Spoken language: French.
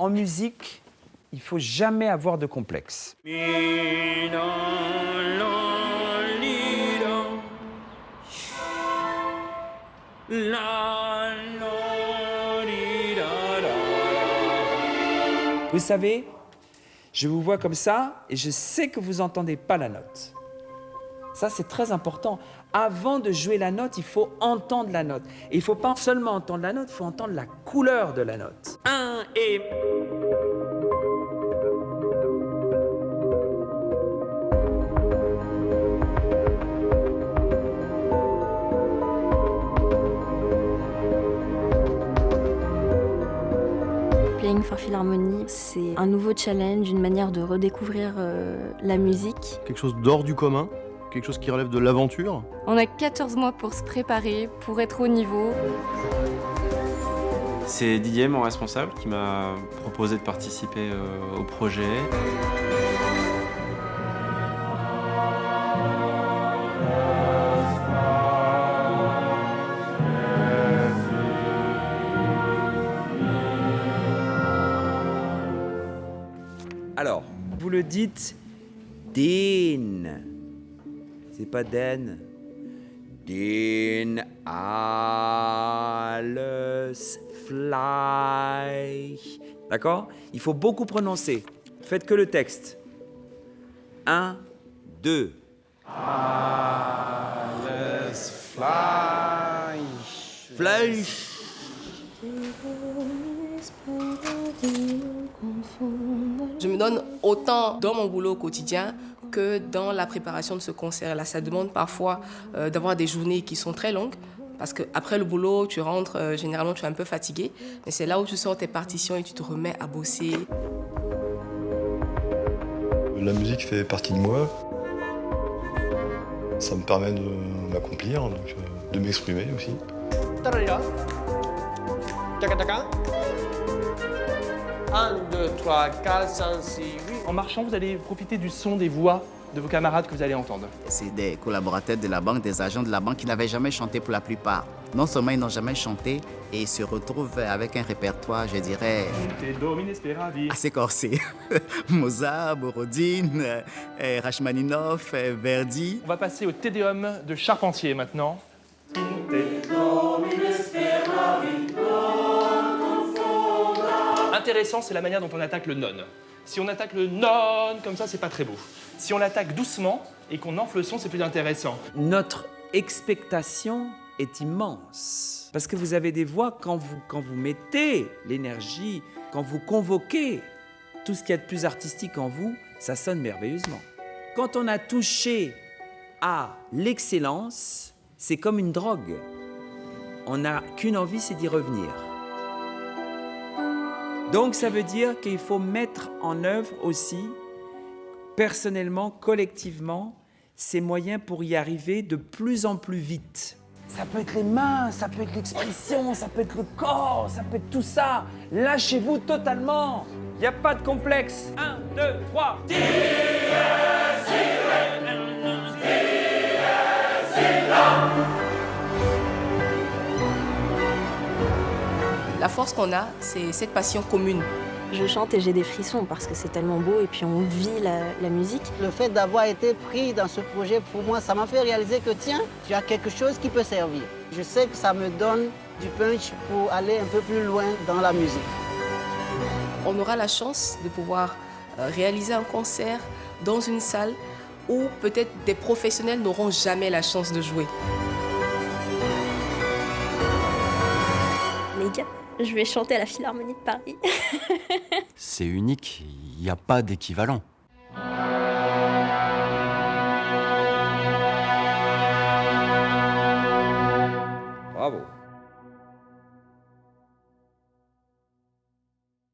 en musique, il faut jamais avoir de complexe. Vous savez, je vous vois comme ça et je sais que vous n'entendez pas la note. Ça, c'est très important. Avant de jouer la note, il faut entendre la note. Et il ne faut pas seulement entendre la note, il faut entendre la couleur de la note. Un et... Playing for Philharmonie, c'est un nouveau challenge, une manière de redécouvrir euh, la musique. Quelque chose d'hors du commun, quelque chose qui relève de l'aventure. On a 14 mois pour se préparer, pour être au niveau. C'est Didier, mon responsable, qui m'a proposé de participer euh, au projet. Alors, vous le dites din. C'est pas den. Din alles fly. D'accord? Il faut beaucoup prononcer. Faites que le texte. Un, deux. Fleisch. Je me donne autant dans mon boulot au quotidien que dans la préparation de ce concert-là. Ça demande parfois euh, d'avoir des journées qui sont très longues. Parce qu'après le boulot, tu rentres, euh, généralement tu es un peu fatigué. Mais c'est là où tu sors tes partitions et tu te remets à bosser. La musique fait partie de moi. Ça me permet de m'accomplir, euh, de m'exprimer aussi. Tarara. Tchaca, tchaca. 1, 2, 3, 4, 5, 6, 8. En marchant, vous allez profiter du son des voix de vos camarades que vous allez entendre. C'est des collaborateurs de la banque, des agents de la banque qui n'avaient jamais chanté pour la plupart. Non seulement ils n'ont jamais chanté, et ils se retrouvent avec un répertoire, je dirais, Te domine speravi. assez corsé. Mozart, Borodine, euh, Rachmaninoff, euh, Verdi. On va passer au Tédéum de Charpentier maintenant. Intéressant, c'est la manière dont on attaque le non. Si on attaque le non comme ça, c'est pas très beau. Si on l'attaque doucement et qu'on enfle le son, c'est plus intéressant. Notre expectation est immense. Parce que vous avez des voix, quand vous, quand vous mettez l'énergie, quand vous convoquez tout ce qu'il y a de plus artistique en vous, ça sonne merveilleusement. Quand on a touché à l'excellence, c'est comme une drogue. On n'a qu'une envie, c'est d'y revenir. Donc ça veut dire qu'il faut mettre en œuvre aussi, personnellement, collectivement, ces moyens pour y arriver de plus en plus vite. Ça peut être les mains, ça peut être l'expression, ça peut être le corps, ça peut être tout ça. Lâchez-vous totalement. Il n'y a pas de complexe. Un, deux, trois. La force qu'on a, c'est cette passion commune. Je chante et j'ai des frissons parce que c'est tellement beau et puis on vit la, la musique. Le fait d'avoir été pris dans ce projet, pour moi, ça m'a fait réaliser que tiens, tu as quelque chose qui peut servir. Je sais que ça me donne du punch pour aller un peu plus loin dans la musique. On aura la chance de pouvoir euh, réaliser un concert dans une salle où peut-être des professionnels n'auront jamais la chance de jouer. Je vais chanter à la Philharmonie de Paris. C'est unique, il n'y a pas d'équivalent.